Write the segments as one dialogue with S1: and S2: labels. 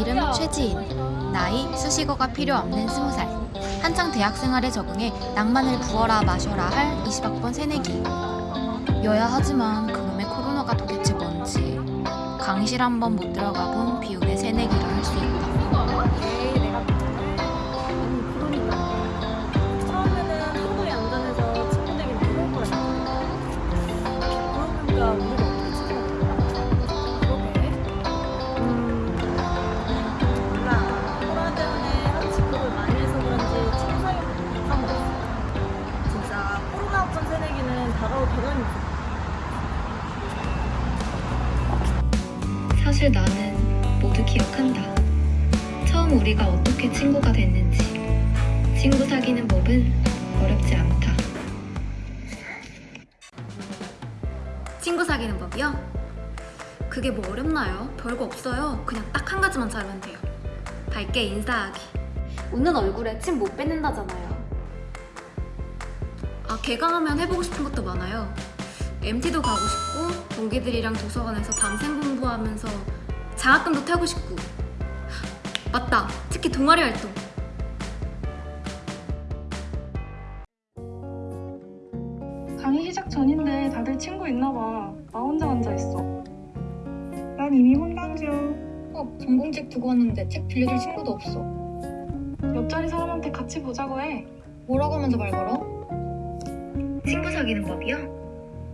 S1: 이름 최지인 나이 수식어가 필요 없는 20살. 한창 대학 생활에 적응해 낭만을 부어라 마셔라 할 20학번 새내기. 여야 하지만 그놈의 코로나가 도대체 뭔지 강의실 한 번 못 들어가 본 비운의 새내기라 할 수 있다 사실 나는 모두 기억한다. 처음 우리가 어떻게 친구가 됐는지. 친구 사귀는 법은 어렵지 않다. 친구 사귀는 법이요? 그게 뭐 어렵나요? 별거 없어요. 그냥 딱 한 가지만 잘하면 돼요. 밝게 인사하기. 웃는 얼굴에 침 못 뱉는다잖아요. 아, 개강하면 해보고 싶은 것도 많아요. MT도 가고 싶고 동기들이랑 도서관에서 밤샘 공부하면서 장학금도 타고 싶고 맞다 특히 동아리 활동
S2: 강의 시작 전인데 다들 친구 있나 봐. 나 혼자 앉아 있어. 난 이미 중.
S3: 어, 전공책 두고 왔는데 책 빌려줄 친구도 없어.
S2: 옆자리 사람한테 같이 보자고 해.
S3: 뭐라고 하면서 말 걸어?
S1: 친구 사귀는 법이요?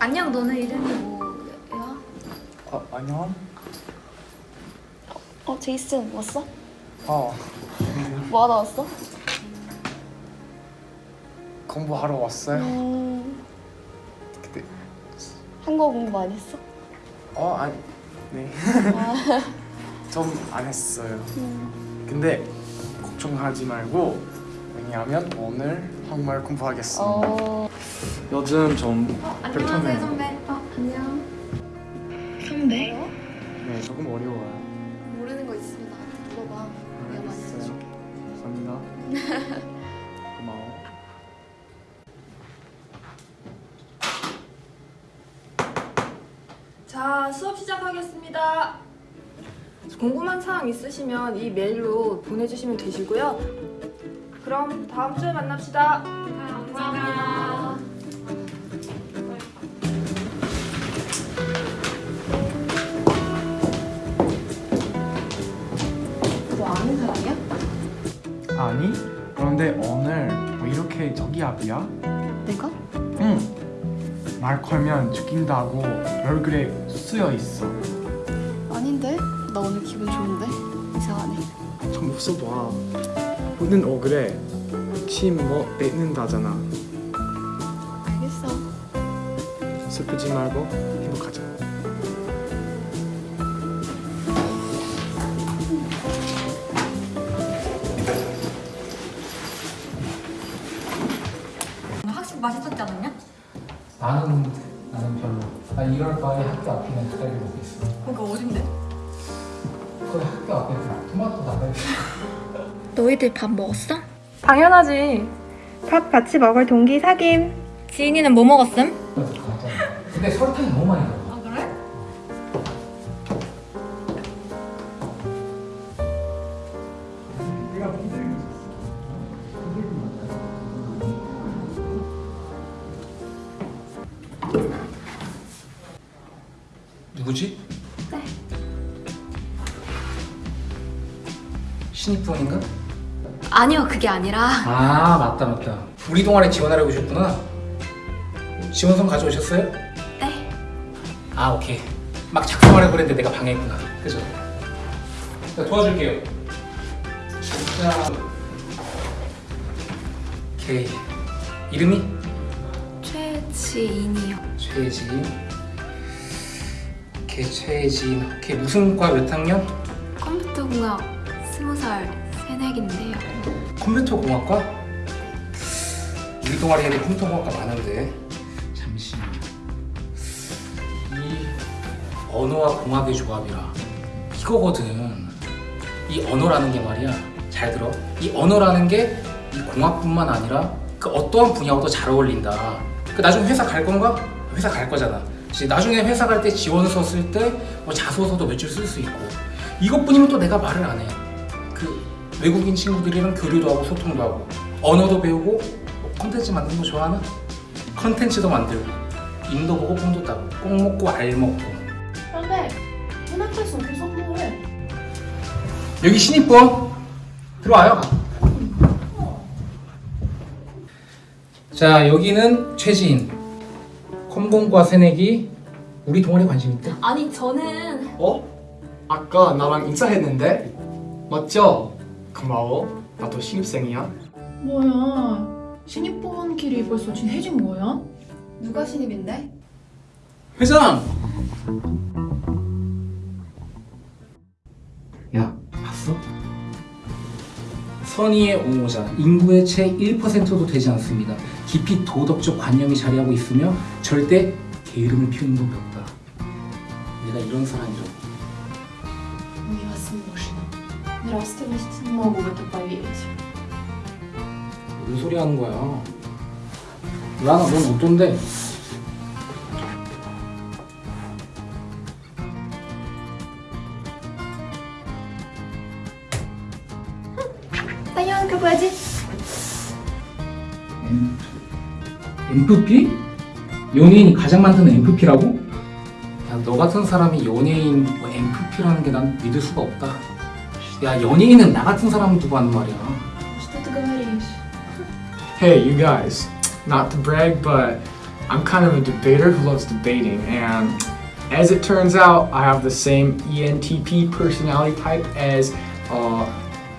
S1: 안녕 너는 이름이 뭐야?
S4: 어, 안녕.
S5: 어, 제이슨 왔어?
S4: 어,
S5: 뭐 하다 왔어?
S4: 공부하러 왔어요.
S5: 음,
S4: 그때
S5: 한국어 공부 많이 했어?
S4: 어, 아니, 네. 좀 안 했어요.
S5: 음,
S4: 근데 걱정하지 말고 왜냐하면 오늘 한국말 공부하겠습니다.
S5: 어,
S4: 요즘 좀 불편해요.
S5: 선배. 어, 안녕.
S1: 선배?
S4: 네, 조금 어려워요.
S5: 모르는 거 있으면 나한테 물어봐. 내가 많이. 해줄게.
S4: 감사합니다. 고마워.
S6: 자, 수업 시작하겠습니다. 궁금한 사항 있으시면 이 메일로 보내주시면 되시고요. 그럼 다음 주에 만납시다. 감사합니다.
S4: 아니, 그런데 오늘 뭐 이렇게 저기압이야?
S5: 내가?
S4: 응. 말 걸면 죽인다고 얼굴에 쓰여 있어.
S5: 아닌데? 나 오늘 기분 좋은데? 이상하네.
S4: 좀 웃어봐. 웃는 얼굴에 침뭐 뱉는다잖아.
S5: 알겠어.
S4: 슬프지 말고
S7: 나는 나는 별로. 나 이럴 바에 학교 앞에 있는 닭갈비 먹겠어.
S1: 그거 어딘데?
S7: 거기 학교 앞에 그 토마토 닭갈비.
S1: 너희들 밥 먹었어?
S2: 당연하지. 밥 같이 먹을 동기 사김.
S1: 지인이는 뭐 먹었음?
S7: 근데 설탕이 너무 많이 들어. 누구지? 네. 신입부원인가?
S1: 아니요 그게 아니라
S7: 아 맞다 맞다. 우리 동아리 지원하려고 오셨구나. 지원서 가져오셨어요?
S1: 네
S7: 아 오케이. 막 작성하려고 그랬는데 내가 방해했구나. 그죠? 자 도와줄게요. 자, 오케이. 이름이?
S1: 최지인이요
S7: 최지. 오케 이. 오케이 최진 오케이 무슨 과 몇 학년?
S1: 컴퓨터 공학 스무 살 새내기인데요.
S7: 컴퓨터 공학과? 우리 동아리에도 컴퓨터 공학과 많은데 잠시 이 언어와 공학의 조합이라 이거거든 이 언어라는 게 말이야 잘 들어 이 언어라는 게 이 공학뿐만 아니라 그 어떠한 분야와도 잘 어울린다 그 나중에 회사 갈 건가? 회사 갈 거잖아 나중에 회사 갈 때 지원서 쓸 때 뭐 자소서도 몇 줄 쓸 수 있고. 이것뿐이면 또 내가 말을 안 해 그 외국인 친구들이랑 교류도 하고 소통도 하고. 언어도 배우고 뭐 콘텐츠 만드는 거 좋아하나? 컨텐츠도 만들고 인도 보고 뽕도 따고 꼭 먹고 알 먹고.
S5: 그런데 문학에서 어떻게 성공해?
S7: 여기 신입부원 들어와요. 자 여기는 최지인 컴공과 새내기 우리 동아리 관심 있대?
S6: 아니 저는
S4: 어? 아까 나랑 인사했는데? 맞죠? 고마워. 나도 신입생이야.
S5: 뭐야 신입부원끼리 벌써 친해진 거야?
S3: 누가 신입인데?
S7: 회장! 선의의 옹호자 인구의 채 1%도 되지 않습니다 깊이 도덕적 관념이 자리하고 있으며 절대 게으름을 피우는 법이 없다 내가 이런 사람이라고
S5: Ясно, мужчина. Нравственность не могу в это поверить.
S7: 무슨 소리 하는 거야 라나 넌 어떤데?
S1: 뭐라지?
S7: MFP? 연예인이 가장 많다는 MFP라고? 야, 너 같은 사람이 연예인 MFP라는 게 난 믿을 수가 없다. 야, 연예인은 나 같은 사람 두고 하는 말이야.
S4: Hey, you guys. Not to brag, but I'm kind of a debater who loves debating, and as it turns out, I have the same ENTP personality type as uh,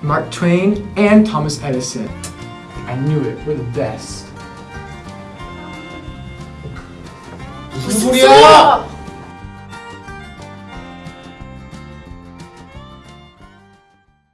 S4: Mark Twain and Thomas Edison. I knew it. We're the best.
S7: 무슨 소리야?